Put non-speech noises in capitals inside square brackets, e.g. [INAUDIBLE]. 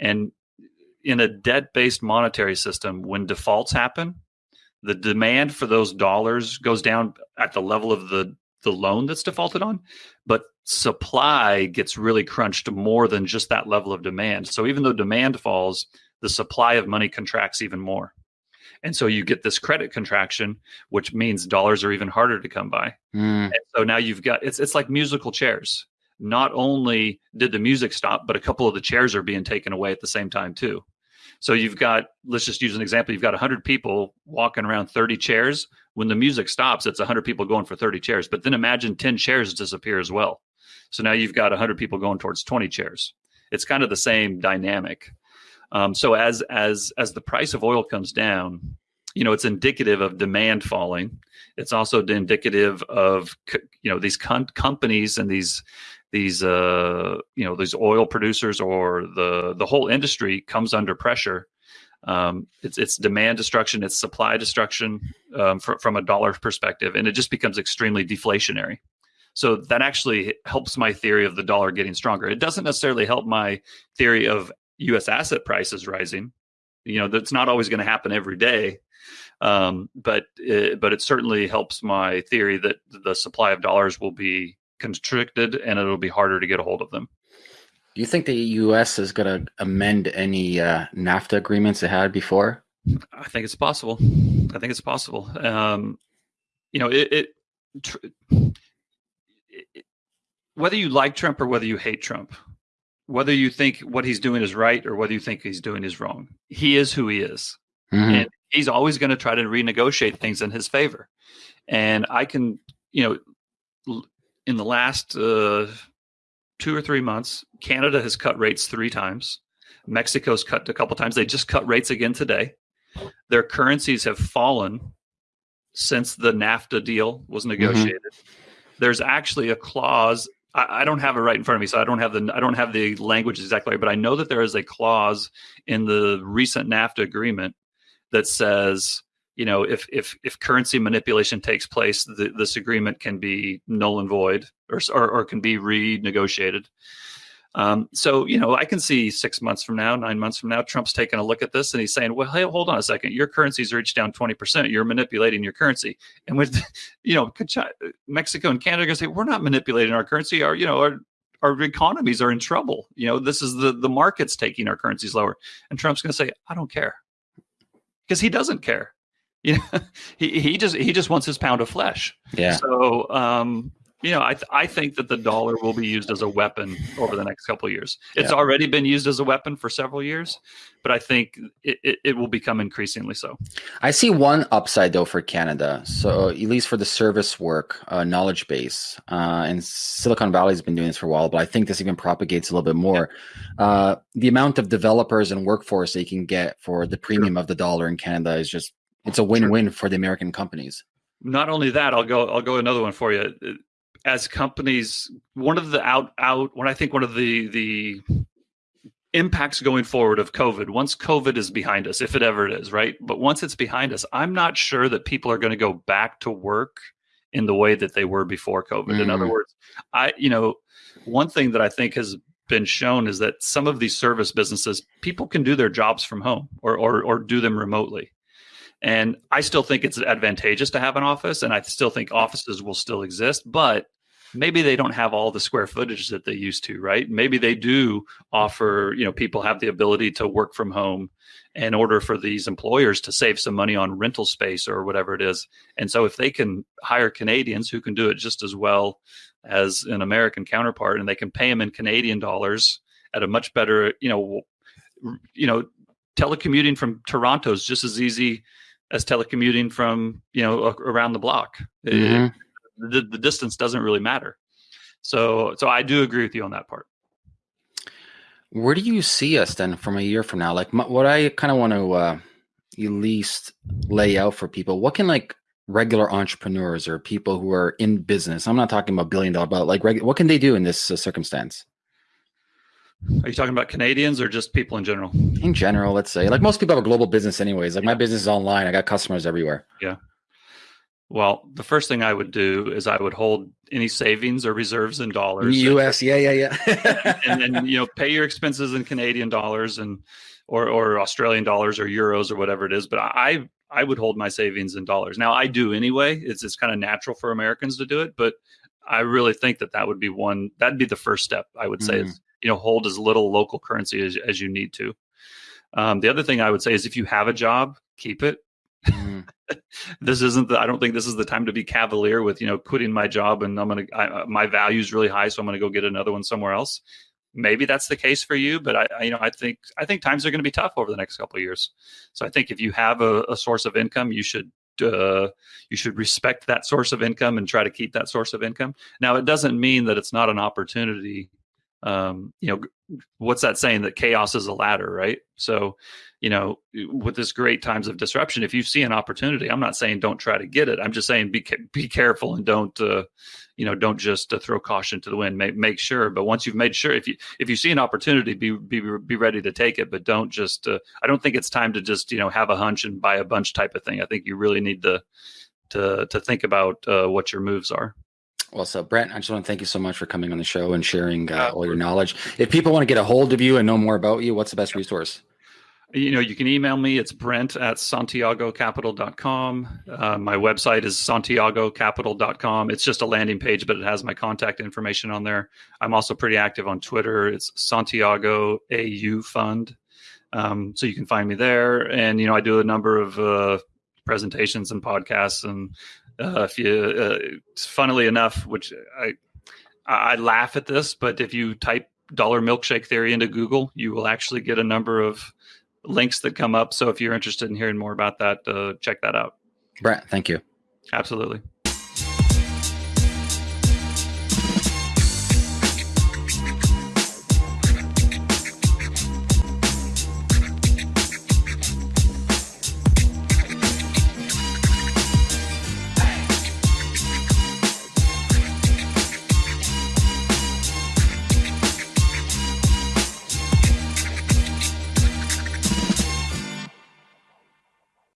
And in a debt based monetary system, when defaults happen, the demand for those dollars goes down at the level of the the loan that's defaulted on, but supply gets really crunched more than just that level of demand. So even though demand falls, the supply of money contracts even more. And so you get this credit contraction, which means dollars are even harder to come by. Mm. And so now you've got it's it's like musical chairs. Not only did the music stop, but a couple of the chairs are being taken away at the same time too. So you've got let's just use an example. You've got 100 people walking around 30 chairs. When the music stops, it's 100 people going for 30 chairs. But then imagine 10 chairs disappear as well. So now you've got 100 people going towards 20 chairs. It's kind of the same dynamic. Um, so as as as the price of oil comes down, you know, it's indicative of demand falling. It's also indicative of you know these com- companies and these these uh, you know these oil producers or the the whole industry comes under pressure. Um, it's it's demand destruction, it's supply destruction um, fr- from a dollar perspective, and it just becomes extremely deflationary. So that actually helps my theory of the dollar getting stronger. It doesn't necessarily help my theory of U.S. asset prices rising. You know, that's not always going to happen every day, um, but it, but it certainly helps my theory that the supply of dollars will be constricted and it'll be harder to get a hold of them. Do you think the U.S. is going to amend any uh, NAFTA agreements it had before? I think it's possible. I think it's possible. Um, you know, it, it, tr- it, whether you like Trump or whether you hate Trump, whether you think what he's doing is right or whether you think he's doing is wrong, he is who he is. Mm-hmm. And he's always going to try to renegotiate things in his favor. And I can, you know, in the last uh, two or three months, Canada has cut rates three times. Mexico's cut a couple times. They just cut rates again today. Their currencies have fallen since the NAFTA deal was mm-hmm. negotiated. Mm-hmm. There's actually a clause I, I, don't have it right in front of me, so I don't have the I don't have the language exactly, but I know that there is a clause in the recent NAFTA agreement that says, you know, if if if currency manipulation takes place, this agreement can be null and void, or or, or can be renegotiated. Um, so, you know, I can see six months from now, nine months from now, Trump's taking a look at this and he's saying, well, hey, hold on a second. Your currency's reached down 20%. You're manipulating your currency. And with, [LAUGHS] you know, Mexico and Canada are going to say, we're not manipulating our currency. Our, you know, our, our economies are in trouble. You know, this is the, the market's taking our currencies lower. And Trump's going to say, I don't care because he doesn't care. [LAUGHS] You know, he, he just, he just wants his pound of flesh. Yeah. So, um, you know, I, th- I think that the dollar will be used as a weapon over the next couple of years. It's yeah. already been used as a weapon for several years, but I think it, it, it, will become increasingly so. I see one upside though for Canada. So at least for the service work uh, knowledge base, uh, and Silicon Valley has been doing this for a while, but I think this even propagates a little bit more. Uh, the amount of developers and workforce they can get for the premium of the dollar in Canada is just it's a win-win for the American companies not only that i'll go i'll go another one for you as companies one of the out out when i think one of the the impacts going forward of covid once covid is behind us if it ever is right but once it's behind us i'm not sure that people are going to go back to work in the way that they were before covid mm. in other mm. words i you know one thing that i think has been shown is that some of these service businesses people can do their jobs from home or or, or do them remotely and I still think it's advantageous to have an office, and I still think offices will still exist, but maybe they don't have all the square footage that they used to, right? Maybe they do offer, you know, people have the ability to work from home in order for these employers to save some money on rental space or whatever it is. And so if they can hire Canadians who can do it just as well as an American counterpart and they can pay them in Canadian dollars at a much better, you know, you know, telecommuting from Toronto is just as easy as telecommuting from you know around the block. Mm-hmm. It, the, the distance doesn't really matter. So so I do agree with you on that part. Where do you see us then from a year from now? Like my, what I kind of want to uh, at least lay out for people. What can like regular entrepreneurs or people who are in business? I'm not talking about billion dollar, but like reg- what can they do in this uh, circumstance? Are you talking about Canadians or just people in general? In general, let's say. Like most people have a global business anyways. Like my business is online. I got customers everywhere. Yeah. Well, the first thing I would do is I would hold any savings or reserves in dollars. US, yeah, yeah, yeah. [LAUGHS] and then you know pay your expenses in Canadian dollars and or or Australian dollars or euros or whatever it is. But I I would hold my savings in dollars. Now I do anyway. It's it's kind of natural for Americans to do it, but I really think that that would be one that'd be the first step. I would say mm. is you know hold as little local currency as as you need to. Um, the other thing I would say is if you have a job, keep it. Mm. [LAUGHS] this isn't the, I don't think this is the time to be cavalier with, you know, quitting my job and I'm going to, my value is really high. So I'm going to go get another one somewhere else. Maybe that's the case for you, but I, I you know, I think, I think times are going to be tough over the next couple of years. So I think if you have a, a source of income, you should uh, you should respect that source of income and try to keep that source of income. Now, it doesn't mean that it's not an opportunity um, you know, what's that saying that chaos is a ladder, right? So, you know, with this great times of disruption, if you see an opportunity, I'm not saying don't try to get it. I'm just saying be be careful and don't, uh, you know, don't just uh, throw caution to the wind. Make make sure, but once you've made sure, if you if you see an opportunity, be be be ready to take it. But don't just. Uh, I don't think it's time to just you know have a hunch and buy a bunch type of thing. I think you really need to to to think about uh, what your moves are. Well, so Brent, I just want to thank you so much for coming on the show and sharing uh, all your knowledge. If people want to get a hold of you and know more about you, what's the best resource? You know, you can email me. It's brent at santiagocapital.com. Uh, my website is santiagocapital.com. It's just a landing page, but it has my contact information on there. I'm also pretty active on Twitter. It's Santiago AU Fund. Um, so you can find me there. And, you know, I do a number of uh, presentations and podcasts and uh, if you, uh, funnily enough, which I I laugh at this, but if you type dollar milkshake theory into Google, you will actually get a number of links that come up. So if you're interested in hearing more about that, uh, check that out. Brent, thank you. Absolutely.